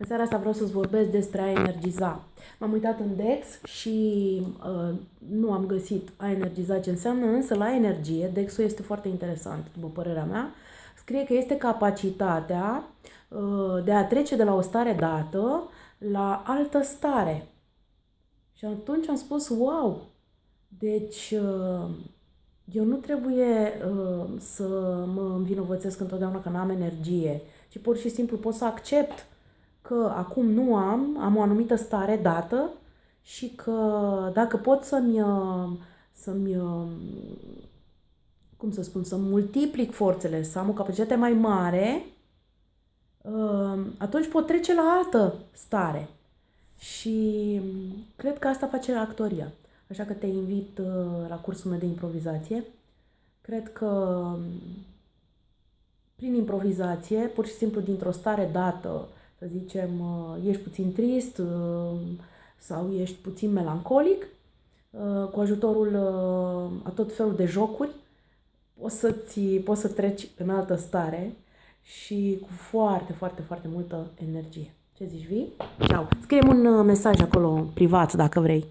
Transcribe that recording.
În seara asta vreau să-ți vorbesc despre a energiza. M-am uitat în Dex și uh, nu am găsit a energiza ce înseamnă, însă la energie, Dexul este foarte interesant, după părerea mea, scrie că este capacitatea uh, de a trece de la o stare dată la altă stare. Și atunci am spus, wow, deci uh, eu nu trebuie uh, să mă învinovățesc întotdeauna că nu am energie, ci pur și simplu pot să accept că acum nu am, am o anumită stare dată și că dacă pot să-mi, uh, să-mi uh, cum să spun, să multiplic forțele, să am o capacitate mai mare, uh, atunci pot trece la altă stare. Și cred că asta face actoria. Așa că te invit la cursul meu de improvizație. Cred că prin improvizație, pur și simplu dintr-o stare dată, să zicem, uh, ești puțin trist uh, sau ești puțin melancolic, uh, cu ajutorul a tot felul de jocuri, poți să, ți, poți să treci în altă stare și cu foarte, foarte, foarte multă energie. Ce zici, vii? Ciao! Scrie un mesaj acolo privat dacă vrei.